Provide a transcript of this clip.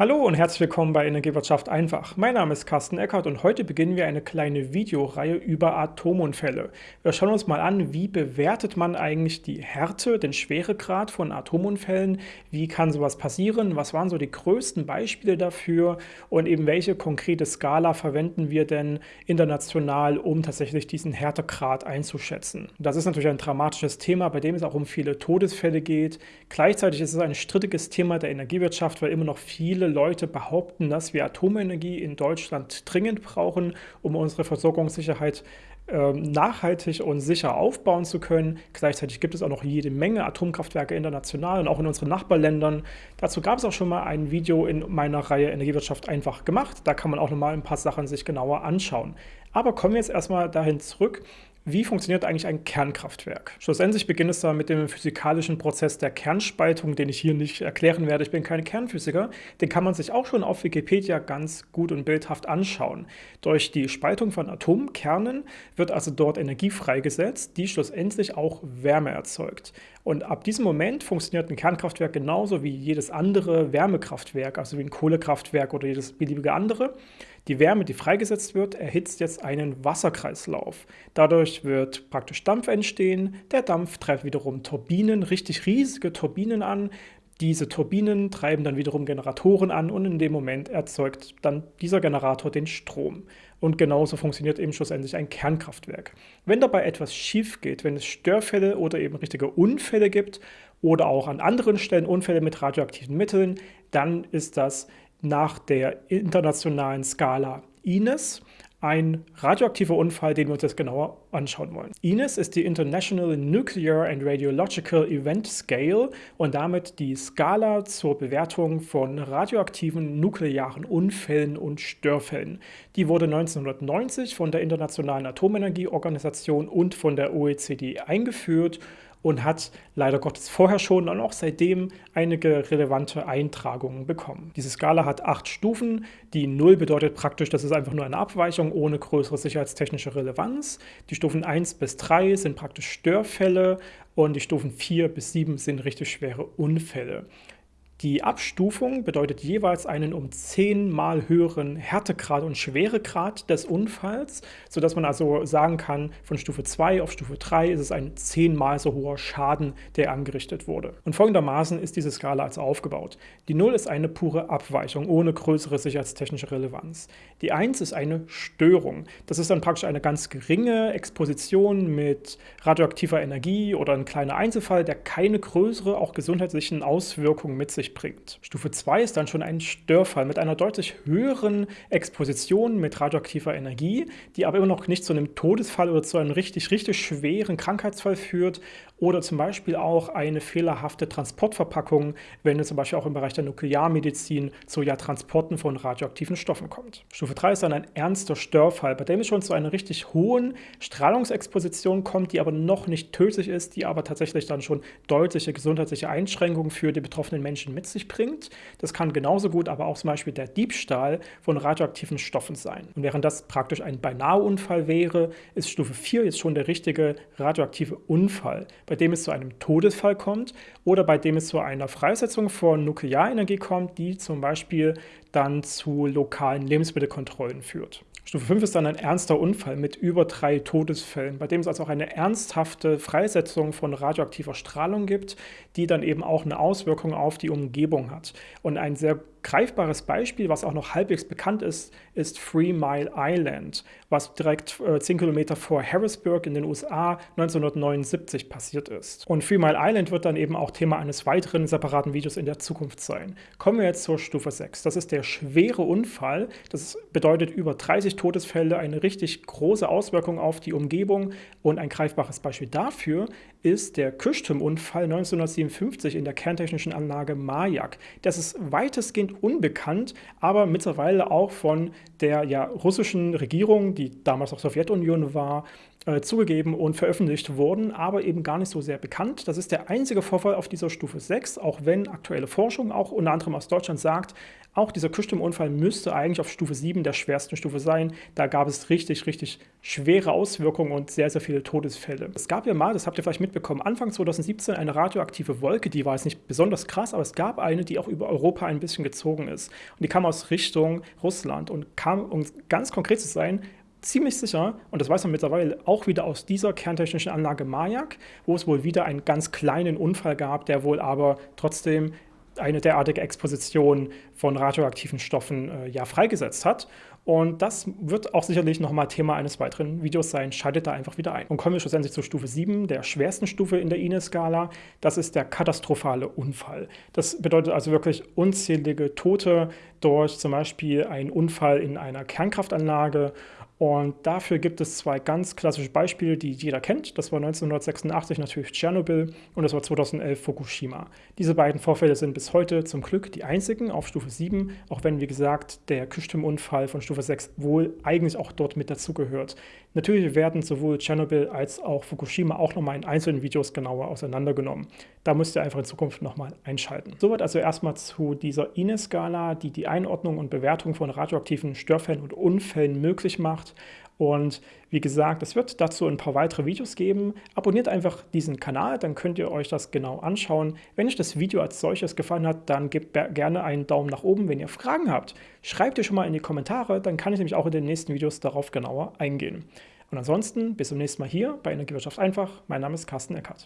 Hallo und herzlich willkommen bei Energiewirtschaft einfach. Mein Name ist Carsten Eckert und heute beginnen wir eine kleine Videoreihe über Atomunfälle. Wir schauen uns mal an, wie bewertet man eigentlich die Härte, den Schweregrad von Atomunfällen, wie kann sowas passieren, was waren so die größten Beispiele dafür und eben welche konkrete Skala verwenden wir denn international, um tatsächlich diesen Härtegrad einzuschätzen. Das ist natürlich ein dramatisches Thema, bei dem es auch um viele Todesfälle geht. Gleichzeitig ist es ein strittiges Thema der Energiewirtschaft, weil immer noch viele Leute behaupten, dass wir Atomenergie in Deutschland dringend brauchen, um unsere Versorgungssicherheit ähm, nachhaltig und sicher aufbauen zu können. Gleichzeitig gibt es auch noch jede Menge Atomkraftwerke international und auch in unseren Nachbarländern. Dazu gab es auch schon mal ein Video in meiner Reihe Energiewirtschaft einfach gemacht. Da kann man auch noch mal ein paar Sachen sich genauer anschauen. Aber kommen wir jetzt erstmal dahin zurück, wie funktioniert eigentlich ein Kernkraftwerk? Schlussendlich beginnt es da mit dem physikalischen Prozess der Kernspaltung, den ich hier nicht erklären werde. Ich bin kein Kernphysiker. Den kann man sich auch schon auf Wikipedia ganz gut und bildhaft anschauen. Durch die Spaltung von Atomkernen wird also dort Energie freigesetzt, die schlussendlich auch Wärme erzeugt. Und ab diesem Moment funktioniert ein Kernkraftwerk genauso wie jedes andere Wärmekraftwerk, also wie ein Kohlekraftwerk oder jedes beliebige andere. Die Wärme, die freigesetzt wird, erhitzt jetzt einen Wasserkreislauf. Dadurch wird praktisch Dampf entstehen. Der Dampf treibt wiederum Turbinen, richtig riesige Turbinen an. Diese Turbinen treiben dann wiederum Generatoren an und in dem Moment erzeugt dann dieser Generator den Strom. Und genauso funktioniert eben schlussendlich ein Kernkraftwerk. Wenn dabei etwas schief geht, wenn es Störfälle oder eben richtige Unfälle gibt oder auch an anderen Stellen Unfälle mit radioaktiven Mitteln, dann ist das nach der internationalen Skala INES ein radioaktiver Unfall, den wir uns jetzt genauer anschauen wollen. INES ist die International Nuclear and Radiological Event Scale und damit die Skala zur Bewertung von radioaktiven nuklearen Unfällen und Störfällen. Die wurde 1990 von der Internationalen Atomenergieorganisation und von der OECD eingeführt und hat leider Gottes vorher schon und auch seitdem einige relevante Eintragungen bekommen. Diese Skala hat acht Stufen. Die 0 bedeutet praktisch, das ist einfach nur eine Abweichung ohne größere sicherheitstechnische Relevanz. Die Stufen 1 bis 3 sind praktisch Störfälle und die Stufen 4 bis 7 sind richtig schwere Unfälle. Die Abstufung bedeutet jeweils einen um zehnmal höheren Härtegrad und Schweregrad des Unfalls, sodass man also sagen kann, von Stufe 2 auf Stufe 3 ist es ein zehnmal so hoher Schaden, der angerichtet wurde. Und folgendermaßen ist diese Skala also aufgebaut. Die 0 ist eine pure Abweichung ohne größere sicherheitstechnische Relevanz. Die 1 ist eine Störung. Das ist dann praktisch eine ganz geringe Exposition mit radioaktiver Energie oder ein kleiner Einzelfall, der keine größere, auch gesundheitlichen Auswirkungen mit sich bringt. Stufe 2 ist dann schon ein Störfall mit einer deutlich höheren Exposition mit radioaktiver Energie, die aber immer noch nicht zu einem Todesfall oder zu einem richtig, richtig schweren Krankheitsfall führt oder zum Beispiel auch eine fehlerhafte Transportverpackung, wenn es zum Beispiel auch im Bereich der Nuklearmedizin zu ja Transporten von radioaktiven Stoffen kommt. Stufe 3 ist dann ein ernster Störfall, bei dem es schon zu einer richtig hohen Strahlungsexposition kommt, die aber noch nicht tödlich ist, die aber tatsächlich dann schon deutliche gesundheitliche Einschränkungen für die betroffenen Menschen mit sich bringt. Das kann genauso gut aber auch zum Beispiel der Diebstahl von radioaktiven Stoffen sein. Und während das praktisch ein Beinahe-Unfall wäre, ist Stufe 4 jetzt schon der richtige radioaktive Unfall bei dem es zu einem Todesfall kommt oder bei dem es zu einer Freisetzung von Nuklearenergie kommt, die zum Beispiel dann zu lokalen Lebensmittelkontrollen führt. Stufe 5 ist dann ein ernster Unfall mit über drei Todesfällen, bei dem es also auch eine ernsthafte Freisetzung von radioaktiver Strahlung gibt, die dann eben auch eine Auswirkung auf die Umgebung hat. Und ein sehr greifbares Beispiel, was auch noch halbwegs bekannt ist, ist Three Mile Island, was direkt äh, 10 Kilometer vor Harrisburg in den USA 1979 passiert ist. Und Three Mile Island wird dann eben auch Thema eines weiteren separaten Videos in der Zukunft sein. Kommen wir jetzt zur Stufe 6. Das ist der schwere Unfall. Das bedeutet über 30 Todesfälle, eine richtig große Auswirkung auf die Umgebung. Und ein greifbares Beispiel dafür ist der Küchturmunfall 1957 in der kerntechnischen Anlage Majak. Das ist weitestgehend unbekannt, aber mittlerweile auch von der ja, russischen Regierung, die damals auch Sowjetunion war, äh, zugegeben und veröffentlicht wurden, aber eben gar nicht so sehr bekannt. Das ist der einzige Vorfall auf dieser Stufe 6, auch wenn aktuelle Forschung, auch unter anderem aus Deutschland, sagt, auch dieser Kühlstimmunfall müsste eigentlich auf Stufe 7 der schwersten Stufe sein. Da gab es richtig, richtig schwere Auswirkungen und sehr, sehr viele Todesfälle. Es gab ja mal, das habt ihr vielleicht mitbekommen, Anfang 2017 eine radioaktive Wolke, die war jetzt nicht besonders krass, aber es gab eine, die auch über Europa ein bisschen gezogen ist. Und die kam aus Richtung Russland und kam, um ganz konkret zu sein, ziemlich sicher, und das weiß man mittlerweile auch wieder aus dieser kerntechnischen Anlage Mayak, wo es wohl wieder einen ganz kleinen Unfall gab, der wohl aber trotzdem eine derartige Exposition von radioaktiven Stoffen äh, ja freigesetzt hat. Und das wird auch sicherlich nochmal Thema eines weiteren Videos sein. Schaltet da einfach wieder ein. Und kommen wir schlussendlich zur Stufe 7, der schwersten Stufe in der INE-Skala. Das ist der katastrophale Unfall. Das bedeutet also wirklich unzählige Tote durch zum Beispiel einen Unfall in einer Kernkraftanlage und dafür gibt es zwei ganz klassische Beispiele, die jeder kennt. Das war 1986 natürlich Tschernobyl und das war 2011 Fukushima. Diese beiden Vorfälle sind bis heute zum Glück die einzigen auf Stufe 7, auch wenn, wie gesagt, der Kühlstimmunfall von Stufe 6 wohl eigentlich auch dort mit dazugehört. Natürlich werden sowohl Tschernobyl als auch Fukushima auch nochmal in einzelnen Videos genauer auseinandergenommen. Da müsst ihr einfach in Zukunft nochmal einschalten. Soweit also erstmal zu dieser INE-Skala, die die Einordnung und Bewertung von radioaktiven Störfällen und Unfällen möglich Und wie gesagt, es wird dazu ein paar weitere Videos geben. Abonniert einfach diesen Kanal, dann könnt ihr euch das genau anschauen. Wenn euch das Video als solches gefallen hat, dann gebt gerne einen Daumen nach oben. Wenn ihr Fragen habt, schreibt ihr schon mal in die Kommentare, dann kann ich nämlich auch in den nächsten Videos darauf genauer eingehen. Und ansonsten bis zum nächsten Mal hier bei Energiewirtschaft einfach. Mein Name ist Carsten Eckert.